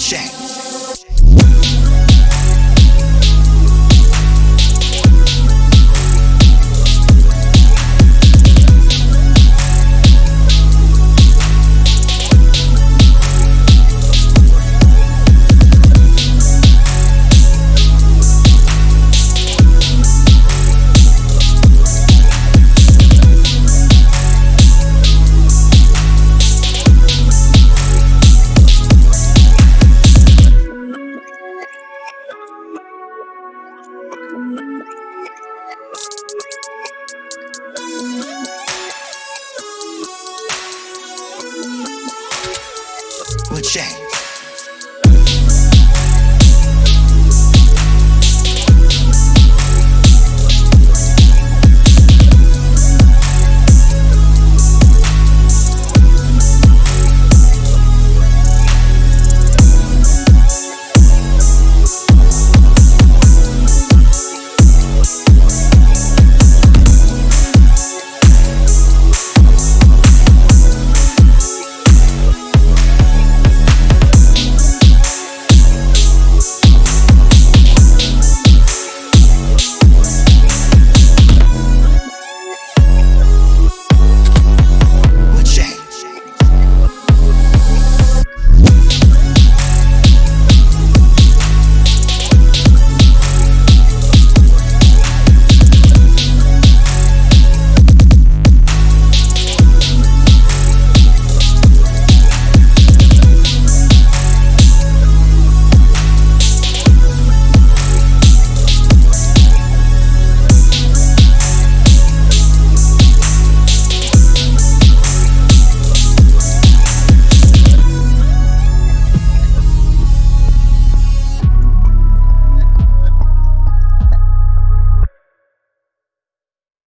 Check. Check.